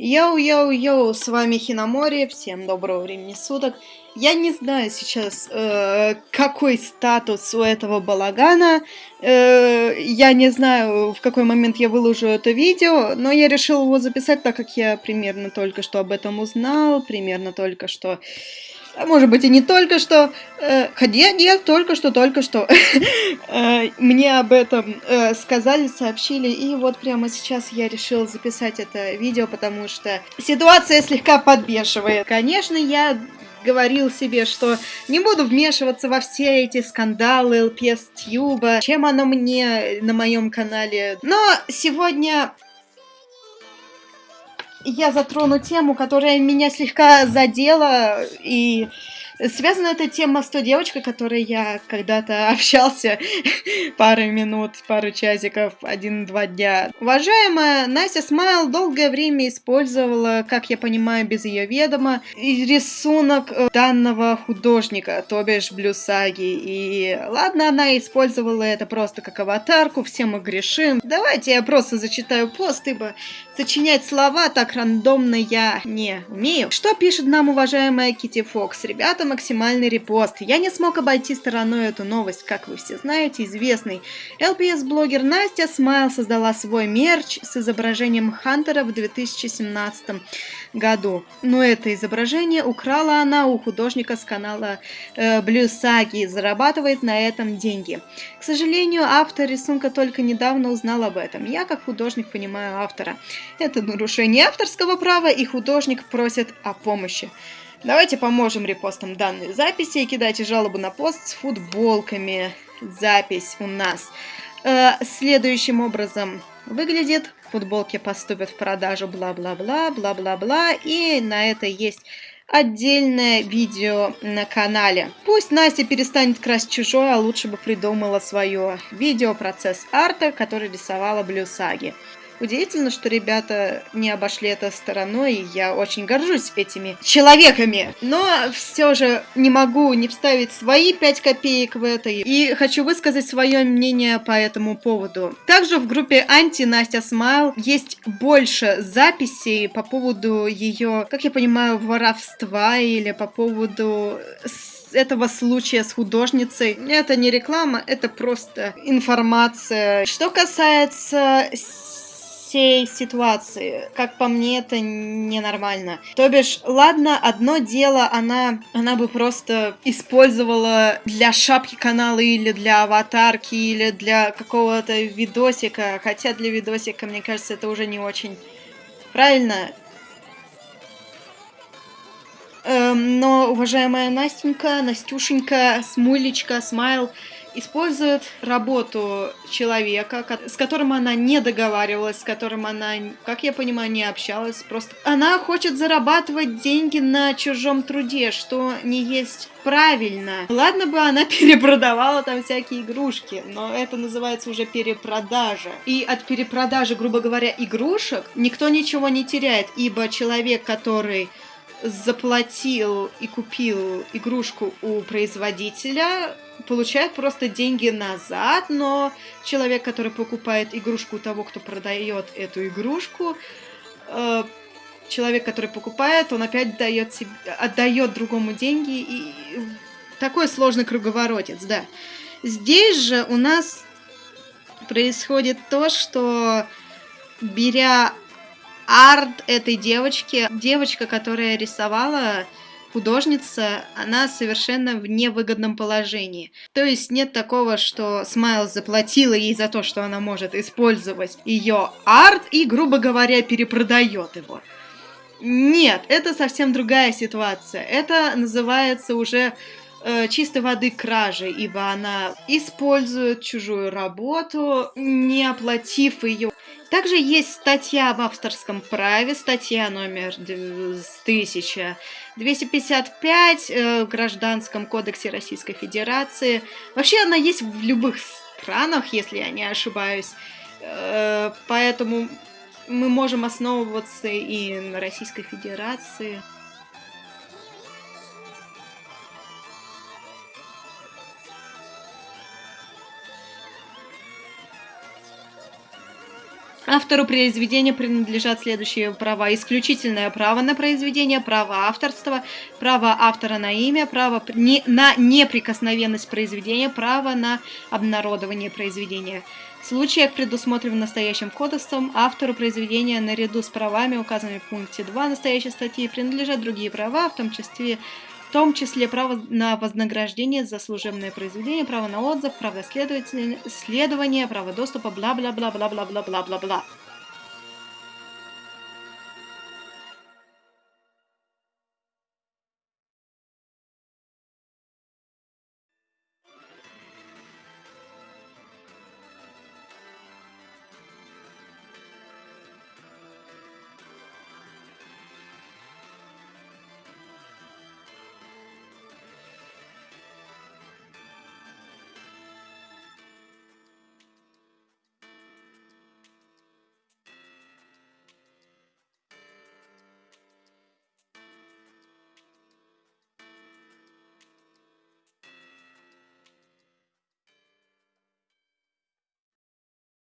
Йоу-йоу-йоу, с вами Хиномори, всем доброго времени суток. Я не знаю сейчас, э, какой статус у этого балагана, э, я не знаю, в какой момент я выложу это видео, но я решил его записать, так как я примерно только что об этом узнал, примерно только что а может быть и не только что, э, хотя нет, только что, только что, э, мне об этом э, сказали, сообщили, и вот прямо сейчас я решил записать это видео, потому что ситуация слегка подбешивает. Конечно, я говорил себе, что не буду вмешиваться во все эти скандалы ЛПС Тьюба, чем оно мне на моем канале. Но сегодня я затрону тему, которая меня слегка задела, и Связана эта тема с той девочкой, которой я когда-то общался пару минут, пару часиков, один-два дня. Уважаемая Настя Смайл долгое время использовала, как я понимаю, без ее ведома, рисунок э, данного художника, то бишь Блюсаги. И ладно, она использовала это просто как аватарку, все мы грешим. Давайте я просто зачитаю пост, ибо сочинять слова так рандомно я не умею. Что пишет нам уважаемая Кити Фокс? Ребята, максимальный репост. Я не смог обойти стороной эту новость, как вы все знаете, известный LPS-блогер Настя Смайл создала свой мерч с изображением Хантера в 2017 году. Но это изображение украла она у художника с канала э, Блюсаги и зарабатывает на этом деньги. К сожалению, автор рисунка только недавно узнал об этом. Я, как художник, понимаю автора. Это нарушение авторского права, и художник просит о помощи. Давайте поможем репостам данной записи и кидайте жалобу на пост с футболками. Запись у нас э, следующим образом выглядит. Футболки поступят в продажу, бла-бла-бла, бла-бла-бла. И на это есть отдельное видео на канале. Пусть Настя перестанет красть чужое, а лучше бы придумала свое видео процесс арта, который рисовала Блюсаги. Удивительно, что ребята не обошли это стороной, и я очень горжусь этими человеками. Но все же не могу не вставить свои 5 копеек в это, и хочу высказать свое мнение по этому поводу. Также в группе Анти Настя Смайл есть больше записей по поводу ее, как я понимаю, воровства или по поводу этого случая с художницей. Это не реклама, это просто информация. Что касается всей ситуации. Как по мне, это ненормально. То бишь, ладно, одно дело, она, она бы просто использовала для шапки канала или для аватарки, или для какого-то видосика. Хотя для видосика, мне кажется, это уже не очень правильно. Эм, но, уважаемая Настенька, Настюшенька, Смулечка, Смайл, использует работу человека, с которым она не договаривалась, с которым она, как я понимаю, не общалась. Просто она хочет зарабатывать деньги на чужом труде, что не есть правильно. Ладно бы она перепродавала там всякие игрушки, но это называется уже перепродажа. И от перепродажи, грубо говоря, игрушек никто ничего не теряет, ибо человек, который заплатил и купил игрушку у производителя, получает просто деньги назад, но человек, который покупает игрушку того, кто продает эту игрушку, э, человек, который покупает, он опять дает себе, отдает другому деньги, и такой сложный круговоротец, да. Здесь же у нас происходит то, что беря арт этой девочки, девочка, которая рисовала художница, она совершенно в невыгодном положении. То есть нет такого, что Смайл заплатила ей за то, что она может использовать ее арт и, грубо говоря, перепродает его. Нет, это совсем другая ситуация. Это называется уже э, чистой воды кражи, ибо она использует чужую работу, не оплатив ее. Также есть статья в авторском праве, статья номер 1255 э, в Гражданском кодексе Российской Федерации. Вообще она есть в любых странах, если я не ошибаюсь. Э, поэтому мы можем основываться и на Российской Федерации. Автору произведения принадлежат следующие права. Исключительное право на произведение, право авторства, право автора на имя, право на неприкосновенность произведения, право на обнародование произведения. В случаях, предусмотренных настоящим кодексом, автору произведения наряду с правами, указанными в пункте 2 настоящей статьи, принадлежат другие права, в том числе в том числе право на вознаграждение за служебное произведение, право на отзыв, право следования, право доступа, бла-бла-бла-бла-бла-бла-бла-бла.